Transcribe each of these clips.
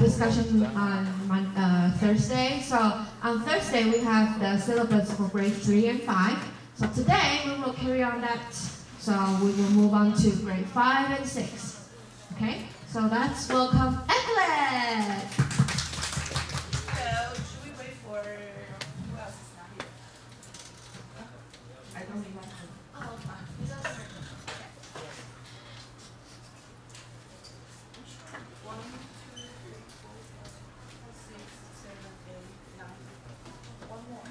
discussion on uh, Thursday. So on Thursday we have the syllabus for grade three and five. So today we will carry on that. So we will move on to grade five and six. Okay. So let's welcome Evelyn. So, should we wait for, who else is not here? I don't remember. Oh, fine. One, two, three, four, five, six, seven, eight, nine. One more.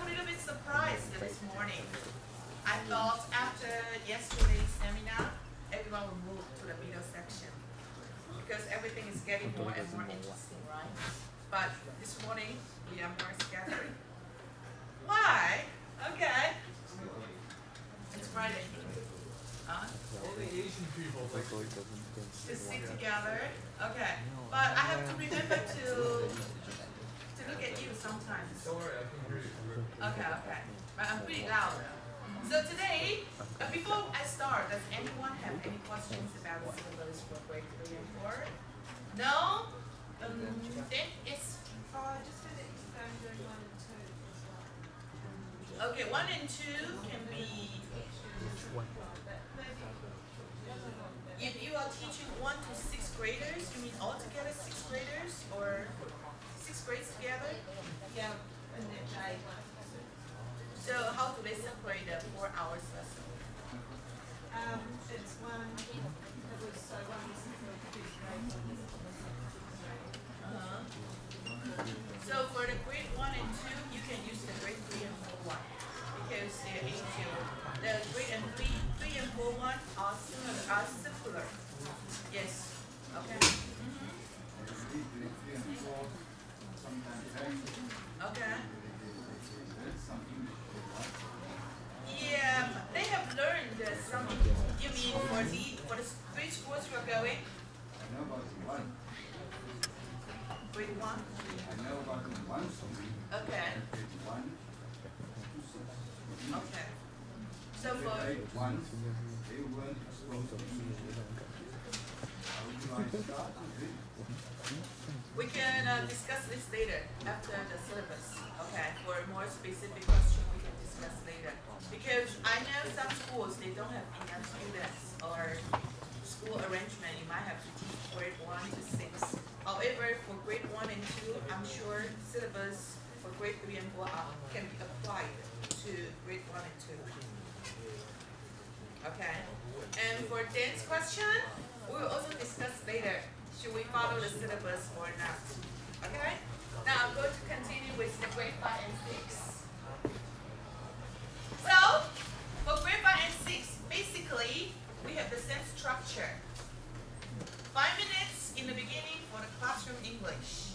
I'm a little bit surprised this morning. I thought after yesterday's seminar, everyone will move to the middle section. Because everything is getting more and more interesting, right? But this morning, we are more scattered. Why? Okay. It's Friday. Huh? the Asian people. like To sit together. Okay. But I have to remember to look at you sometimes. Sorry, I can hear you. Okay, okay. But I'm pretty loud. So today, uh, before I start, does anyone have any questions about the syllabus for grade three and four? No? Um, then it's, Oh, I just that you found one and two. okay, one and two can be, if you are teaching one to sixth graders, you mean altogether sixth graders or sixth grades together? Yeah, and then I, So how do they separate the four hours lesson? um, it's one, was, so one was for grade, one was for sixth grade. Uh-huh. So for the grade one and two, you can use the grade three and four one because they're easier. The grade and three, three and four one are similar, are simpler. Yes. Okay. Okay. Can be applied to grade one and two. Okay, and for Dan's question, we will also discuss later, should we follow the syllabus or not? Okay, now I'm going to continue with the grade five and six. So, for grade five and six, basically, we have the same structure. Five minutes in the beginning for the classroom English.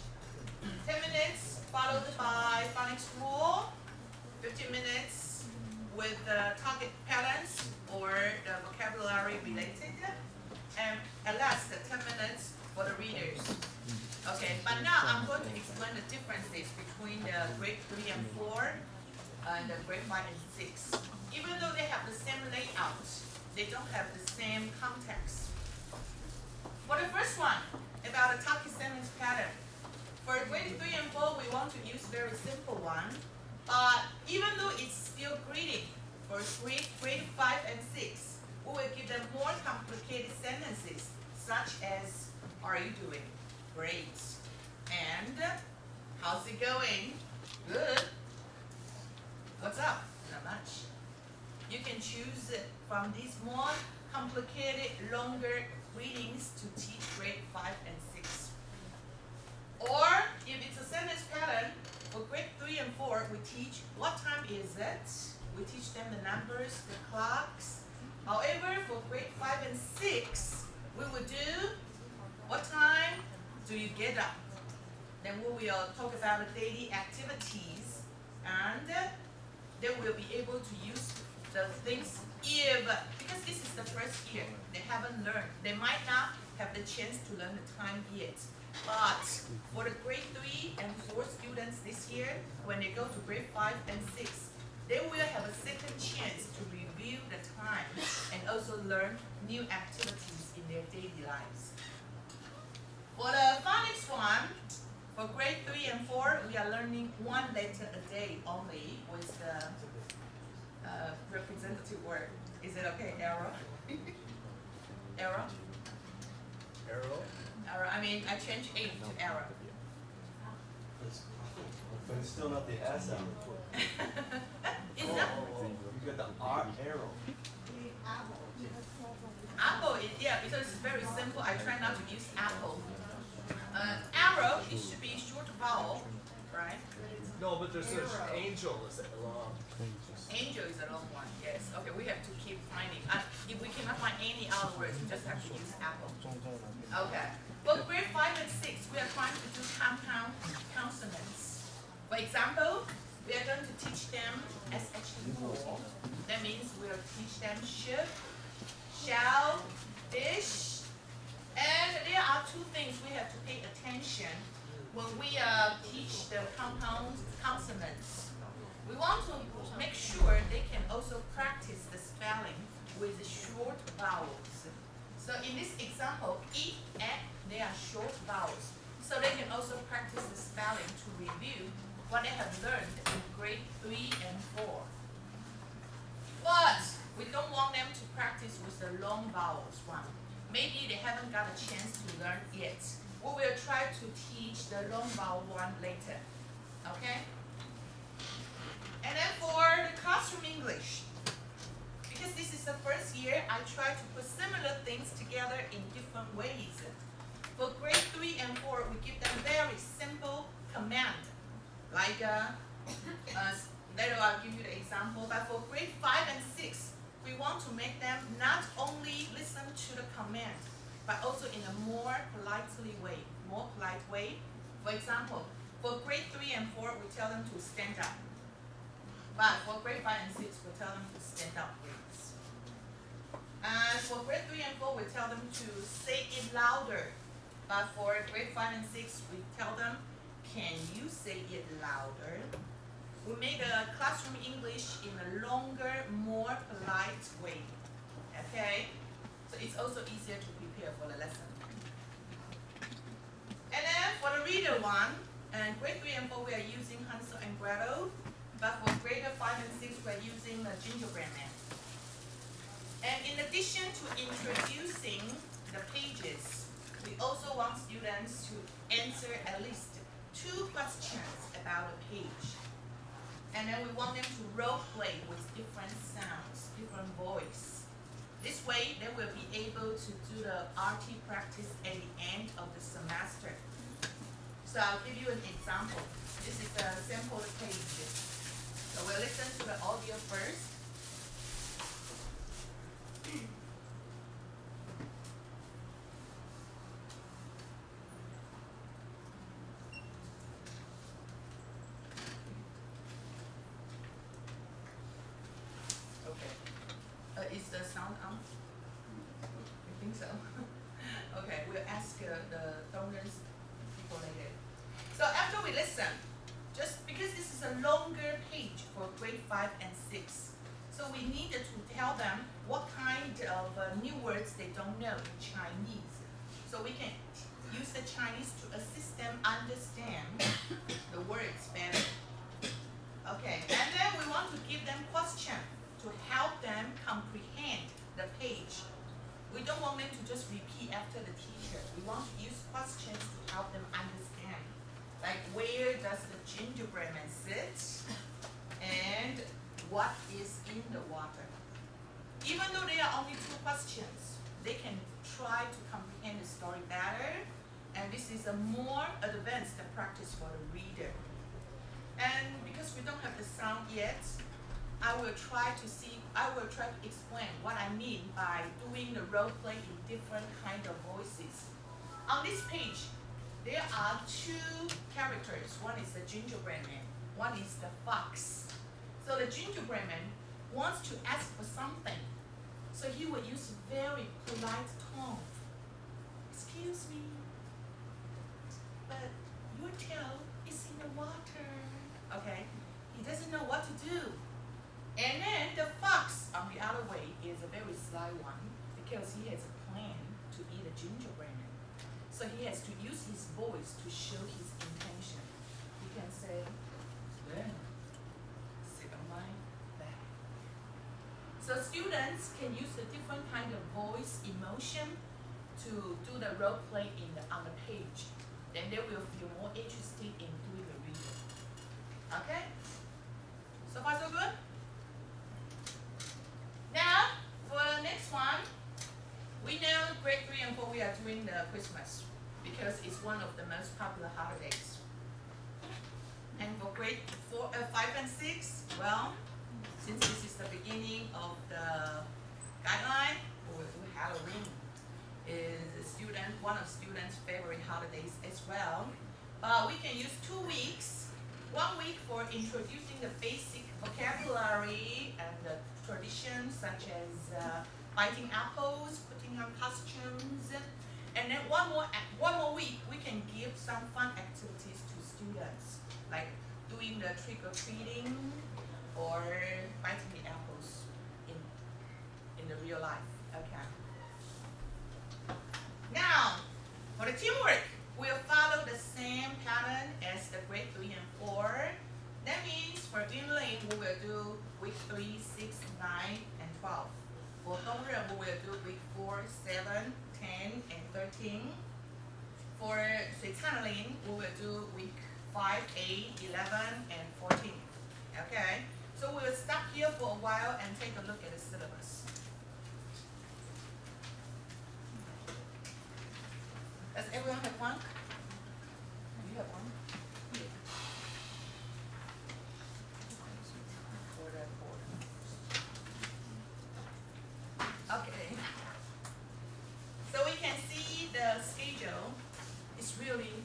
Ten minutes followed by phonics rule. Fifteen minutes with the target patterns or the vocabulary related. And at last, the ten minutes for the readers. Okay, but now I'm going to explain the differences between the grade three and four and the grade five and six. Even though they have the same layout, they don't have the same context. For the first one, about the target sentence pattern. For grade three and four, we want to use very simple one. But even though it's still greeting, for grade, grade five and six, we will give them more complicated sentences, such as, are you doing? Great. And, how's it going? Good. What's up? Not much. You can choose from these more complicated, longer readings to teach grade five and six. Or if it's a sentence pattern, for grade three and four, we teach what time is it? We teach them the numbers, the clocks. However, for grade five and six, we will do what time do you get up? Then we will talk about the daily activities and they will be able to use the things if, because this is the first year, they haven't learned. They might not have the chance to learn the time yet. But for the grade three and four students this year, when they go to grade five and six, they will have a second chance to review the time and also learn new activities in their daily lives. For the phonics one, for grade three and four, we are learning one letter a day only with the uh, representative word. Is it okay, arrow? arrow? Arrow? Arrow. I mean, I changed eight to arrow. But it's still not the S sound. Is that You got the R arrow. Apple, that's called the- apple? Is, yeah, because it's very simple. I try not to use apple. Uh, arrow, it should be short vowel, right? No, but there's such Arrow. angel is it long. Angel is a long one, yes. Okay, we have to keep finding. Uh, if we cannot find any other words, we just have to use apple. Okay. For grade five and six, we are trying to do compound consonants. For example, we are going to teach them SH4. That means we'll teach them should, shall, dish, and there are two things we have to pay attention when we uh, teach the compound consonants. We want to make sure they can also practice the spelling with short vowels. So in this example, e, e, they are short vowels. So they can also practice the spelling to review what they have learned in grade three and four. But we don't want them to practice with the long vowels one. Maybe they haven't got a chance to learn yet. We will try to teach the long vowel one later. Okay? And then for the classroom English, because this is the first year, I try to put similar things together in different ways. For grade three and four, we give them very simple command, like uh, uh, later I'll give you the example. But for grade five and six, we want to make them not only listen to the command, but also in a more politely way, more polite way. For example, for grade three and four, we tell them to stand up. But for grade five and six, we tell them to stand up, please. And for grade three and four, we tell them to say it louder. But for grade five and six, we tell them, can you say it louder? We make a classroom English in a longer, more polite way. Okay? So it's also easier to prepare for the lesson. And then for the reader one, and grade three and four, we are using Hansel and Gretel. But for grade five and six, we're using the gingerbread man. And in addition to introducing the pages, we also want students to answer at least two questions about a page. And then we want them to role play with different sounds, different voice. This way, they will be able to do the RT practice at the end of the semester. So I'll give you an example. This is a sample page. So we'll listen to the audio first. Okay. Uh, is the sound on? I think so. okay, we'll ask uh, the donors people later. So after we listen, just because this is a longer page for grade five and six, so we needed to tell them what kind of uh, new words they don't know in Chinese. So we can use the Chinese to assist them understand the words better. Okay, and then we want to give them questions to help them comprehend the page. We don't want them to just repeat after the teacher. We want to use questions to help them understand. Like where does the gingerbread man sit? And what is in the water? Even though there are only two questions, they can try to comprehend the story better. And this is a more advanced practice for the reader. And because we don't have the sound yet, I will try to see, I will try to explain what I mean by doing the role play in different kind of voices. On this page, there are two characters. One is the gingerbread man, one is the fox. So the gingerbread man wants to ask for something. So he will use very polite tone. Excuse me, but your tail is in the water. Okay, he doesn't know what to do. And then the fox on the other way is a very sly one because he has a plan to eat a gingerbread man. So he has to use his voice to show his intention. He can say, sit on my back. So students can use the different kind of voice emotion to do the role play in the, on the page. Then they will feel more interested in doing the reading. Okay? So far so good? Now, for the next one, we know grade three and four we are doing the Christmas because it's one of the most popular holidays. And for grade four, uh, five and six, well, since this is the beginning of the guideline, we do Halloween. Is student, one of students' favorite holidays as well. Uh, we can use two weeks. One week for introducing the basic vocabulary and the traditions such as uh, biting apples, costumes, and then one more one more week we can give some fun activities to students, like doing the trick or treating or biting the apples in in the real life. Okay. Now, for the teamwork, we'll follow the same pattern as the grade three and four. That means for English, we will do week three, six, nine, and For Dongren, we will do week four, seven, ten, and thirteen. For Switzerland, we will do week five, eight, eleven, and fourteen. Okay? So we will stop here for a while and take a look at the syllabus. Does everyone have one? You have one? For the board. Okay. So we can see the schedule is really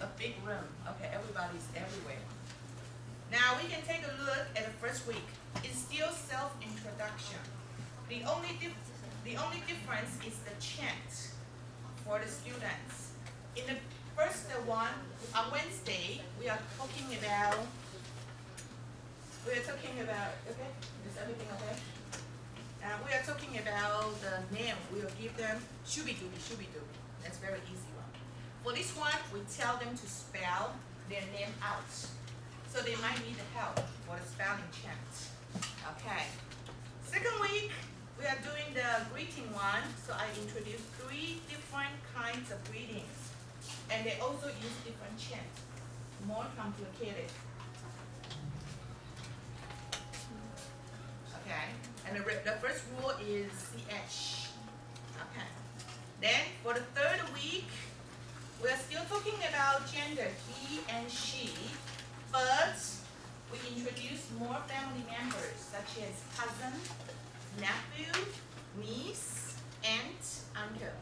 a big room. Okay, everybody's everywhere. Now we can take a look at the first week. It's still self-introduction. The only the only difference is the chant for the students. In the first one, on Wednesday, we are talking about, we are talking about, okay, is everything okay? Uh, we are talking about the name, we will give them shooby-dooby, shooby-dooby, that's very easy one. For this one, we tell them to spell their name out, so they might need help for the spelling chant, we are doing the greeting one, so I introduced three different kinds of greetings. And they also use different chants, more complicated. Okay, and the, the first rule is CH. Okay. Then for the third week, we are still talking about gender, he and she, but we introduce more family members such as cousin, nephew, niece, aunt, uncle.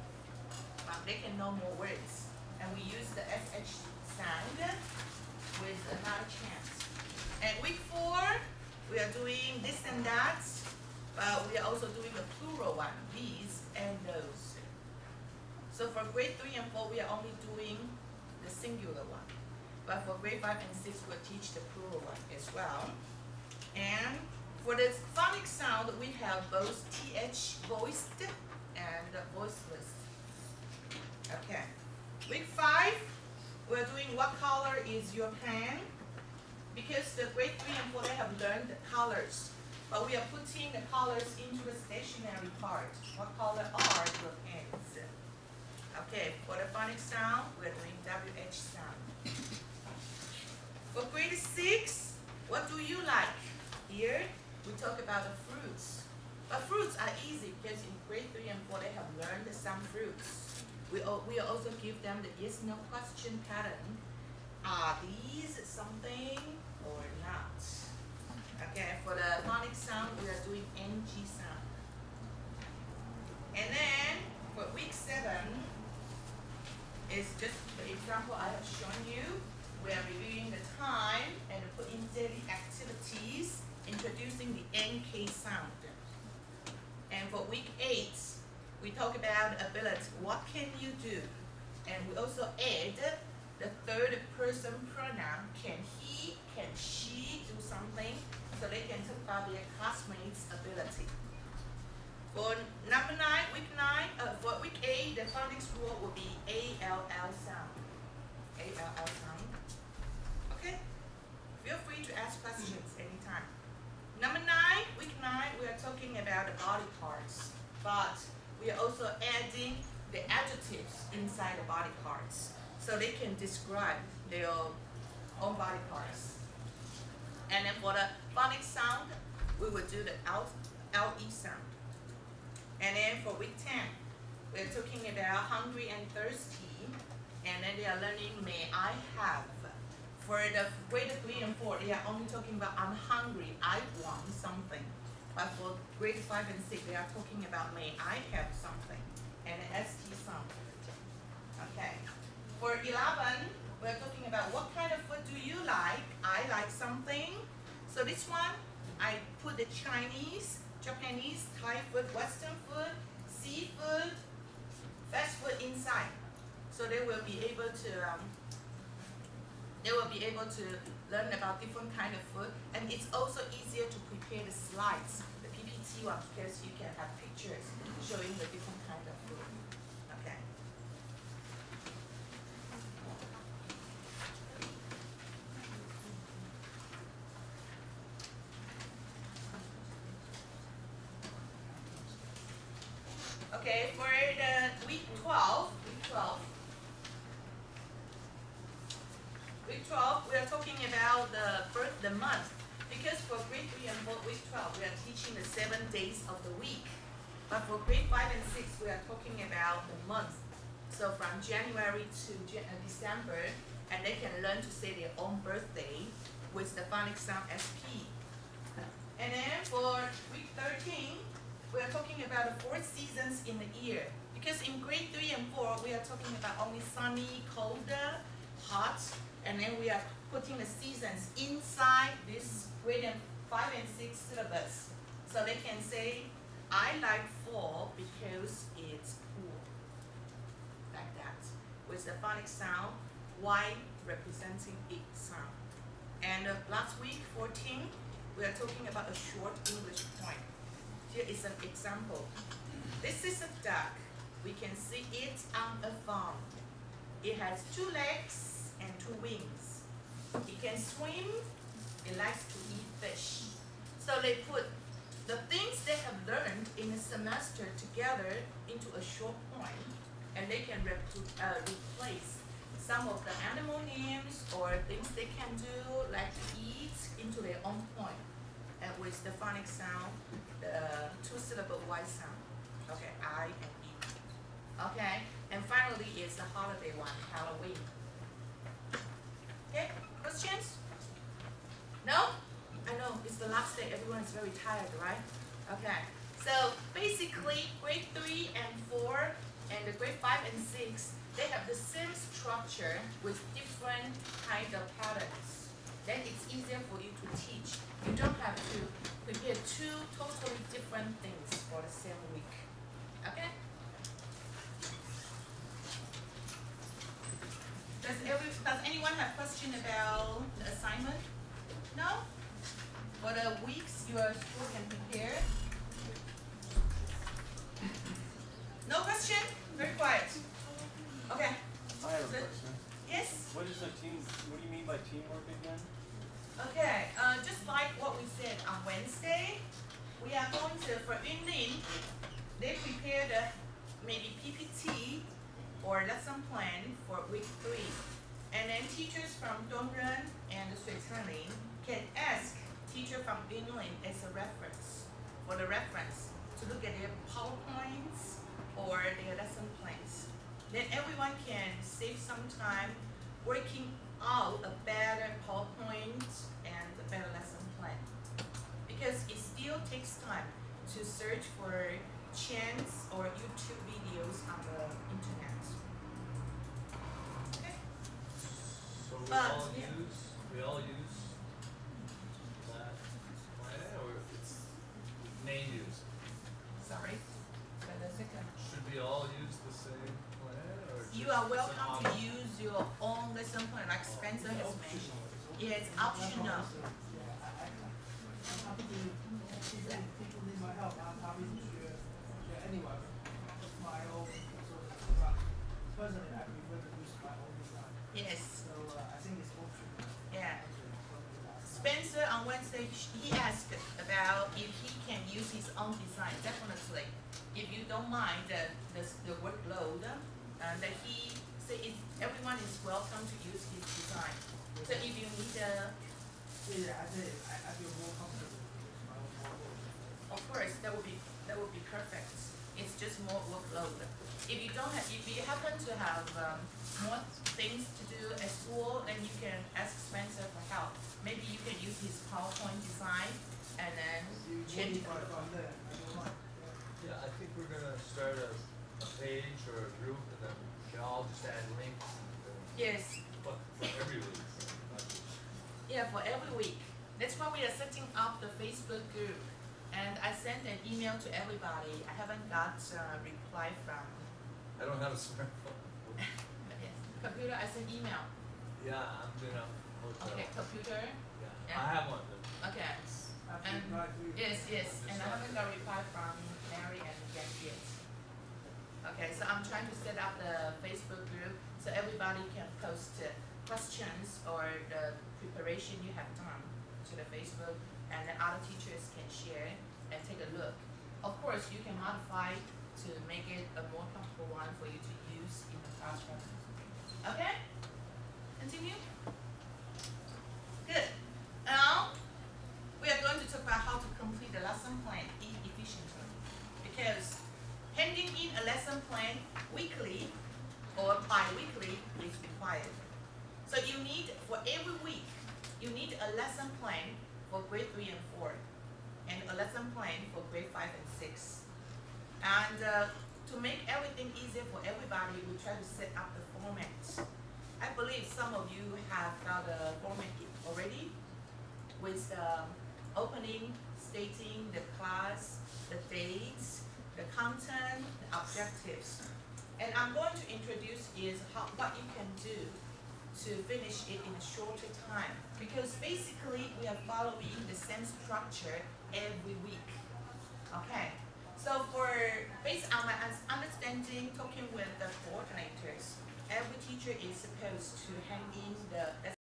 Um, they can know more words. And we use the SH sound with another chance. And week four, we are doing this and that, but we are also doing the plural one, these and those. So for grade three and four, we are only doing the singular one. But for grade five and six, we'll teach the plural one as well. And for the phonic sound, we have both TH voiced and voiceless. Okay. Week five, we're doing what color is your pen? Because the grade three and four, they have learned the colors. But we are putting the colors into the stationary part. What color are your pens? Okay, for the phonic sound, we're doing WH sound. For grade six, what do you like? Here, we talk about the fruits. But fruits are easy because in grade three and four, they have learned some fruits. We, we also give them the yes no question pattern. Are these something or not? Okay, for the phonic sound, we are doing NG sound. And then for week seven, is just the example I have shown you. We are reviewing the time and putting daily activities, introducing the NK sound. And for week eight, we talk about ability. What can you do? And we also add the third person pronoun. Can he, can she do something? So they can talk about their classmates' ability. For number nine, week nine, uh, for week eight, the phonics rule will be A L L sound. A L L sound. Okay? Feel free to ask questions anytime. Number nine, week nine, we are talking about the body parts, but we are also adding the adjectives inside the body parts, so they can describe their own body parts. And then for the phonics sound, we will do the LE sound. And then for week ten, we're talking about hungry and thirsty, and then they are learning may I have. For the grade three and four, they are only talking about I'm hungry, I want something. But for grade five and six, they are talking about may I have something, and ST something. Okay. For eleven, we're talking about what kind of food do you like? I like something. So this one, I put the Chinese, Japanese, Thai food, Western food, seafood, fast food inside. So they will be able to um, they will be able to learn about different kind of food and it's also easier to prepare the slides, the PPT one, because you can have pictures showing the different kind of food. Okay for the week twelve, week twelve. Week twelve, we are talking about the month, because for grade three and 4, week twelve, we are teaching the seven days of the week. But for grade five and six, we are talking about the month. So from January to uh, December, and they can learn to say their own birthday with the phonics sound SP. And then for week thirteen, we are talking about the four seasons in the year. Because in grade three and four, we are talking about only sunny, colder, hot, and then we are putting the seasons inside this grade five and six syllabus. So they can say, I like fall because it's cool. Like that. With the phonic sound, Y representing it sound. And uh, last week, fourteen, we are talking about a short English point. Here is an example. This is a duck. We can see it on a farm. It has two legs and two wings. It can swim. It likes to eat fish. So they put the things they have learned in a semester together into a short and they can uh, replace some of the animal names or things they can do, like eat, into their own poem. And with the phonic sound, the two syllable Y sound. Okay, I and E. Okay, and finally is the holiday one, Halloween. Okay, questions? No? I know, it's the last day, everyone is very tired, right? Okay, so basically, grade three and four, and the grade five and six, they have the same structure with different kind of patterns. Then it's easier for you to teach. You don't have to prepare two totally different things for the same week. Okay? Does every, have question about the assignment? No? For the weeks your school can prepare? No question? Very quiet. Okay, I have a question. yes? What is a team, what do you mean by teamwork again? Okay, uh, just like what we said on Wednesday, we are going to, for Yunlin, they prepared a maybe PPT or lesson plan for week three. And then teachers from Dongren and Suicaling can ask teacher from Yunlin as a reference, for the reference, to look at their PowerPoints or their lesson plans. Then everyone can save some time working out a better PowerPoint and a better lesson plan. Because it still takes time to search for chants or YouTube videos on the internet. We But, all yeah. use, we all use that plan, or it's may use? Sorry. For the second. Should we all use the same plan, or just You are welcome to option? use your own lesson plan like Spencer has mentioned. Yeah, it's optional. anyway, my own sort of. Personally, I prefer to use my own design. Yes. So uh, I think it's optional. Yeah. to copy that. Spencer on Wednesday, he asked about if he can use his own design. Definitely, if you don't mind the the, the workload, uh, that he say it, everyone is welcome to use his design. So if you need a, Yeah, I think I, I feel more comfortable with my own work. of course, that would be that would be perfect. It's just more workload. If you don't have, if you happen to have um, more things to do at school, then you can ask Spencer for help. Maybe you can use his PowerPoint design and then You change it. from there, I don't mind. Yeah. Yeah, I think we're gonna start a, a page or a group and then we can all just add links uh, Yes, but for every week. Yeah, for every week. That's why we are setting up the Facebook group. And I sent an email to everybody. I haven't got a reply from, I don't have a smartphone. yes, computer, I sent email. Yeah, I'm doing a hotel. Okay, computer, Yeah, Yeah. I have one then. okay. And- you drive through- Yes, yes, and I haven't got a reply from Mary and Jack yet. Okay, so I'm trying to set up the Facebook group so everybody can post uh, questions or the preparation you have done to the Facebook and then other teachers can share and take a look. Of course, you can modify to make it a more comfortable one for you to use in the classroom. Okay? Continue? Good. Now, we are going to talk about how to complete the lesson plan efficiently. Because handing in a lesson plan weekly or bi-weekly is required. So you need, for every week, you need a lesson plan for grade three and four, and a lesson plan for grade five and six. And uh, to make everything easier for everybody, we try to set up the format. I believe some of you have got a format already with the opening, stating the class, the dates, the content, the objectives. And I'm going to introduce is how, what you can do to finish it in a shorter time. Because basically, we are following the same structure every week. Okay, so for, based on um, my understanding, talking with the coordinators, every teacher is supposed to hand in the